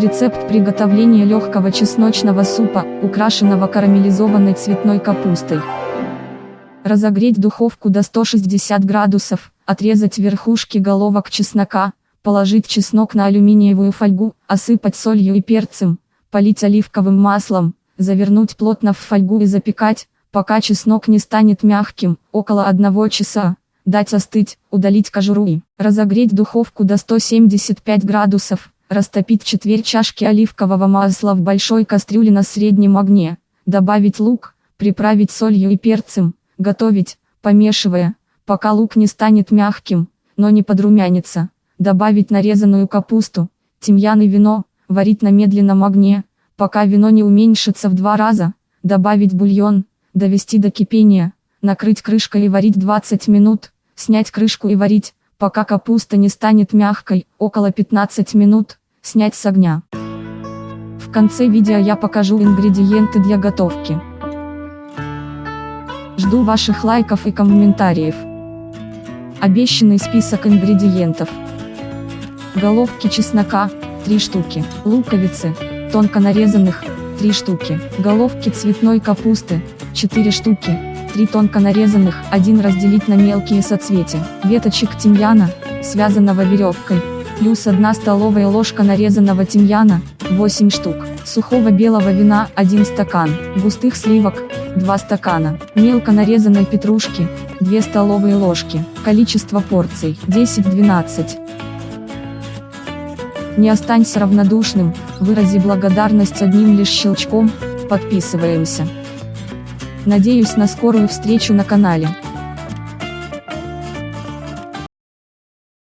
Рецепт приготовления легкого чесночного супа, украшенного карамелизованной цветной капустой. Разогреть духовку до 160 градусов, отрезать верхушки головок чеснока, положить чеснок на алюминиевую фольгу, осыпать солью и перцем, полить оливковым маслом, завернуть плотно в фольгу и запекать, пока чеснок не станет мягким, около 1 часа. Дать остыть, удалить кожуру и разогреть духовку до 175 градусов, растопить четверть чашки оливкового масла в большой кастрюле на среднем огне, добавить лук, приправить солью и перцем, готовить, помешивая, пока лук не станет мягким, но не подрумянится, добавить нарезанную капусту, тимьян и вино, варить на медленном огне, пока вино не уменьшится в два раза, добавить бульон, довести до кипения, накрыть крышкой и варить 20 минут, снять крышку и варить, пока капуста не станет мягкой, около 15 минут, снять с огня. В конце видео я покажу ингредиенты для готовки. Жду ваших лайков и комментариев. Обещанный список ингредиентов. Головки чеснока, 3 штуки, луковицы, тонко нарезанных, 3 штуки, головки цветной капусты, 4 штуки, 3 тонко нарезанных, 1 разделить на мелкие соцветия, веточек тимьяна, связанного веревкой, плюс 1 столовая ложка нарезанного тимьяна, 8 штук, сухого белого вина 1 стакан, густых сливок, 2 стакана, мелко нарезанной петрушки, 2 столовые ложки, количество порций 10-12. Не останься равнодушным, вырази благодарность одним лишь щелчком, подписываемся. Надеюсь на скорую встречу на канале.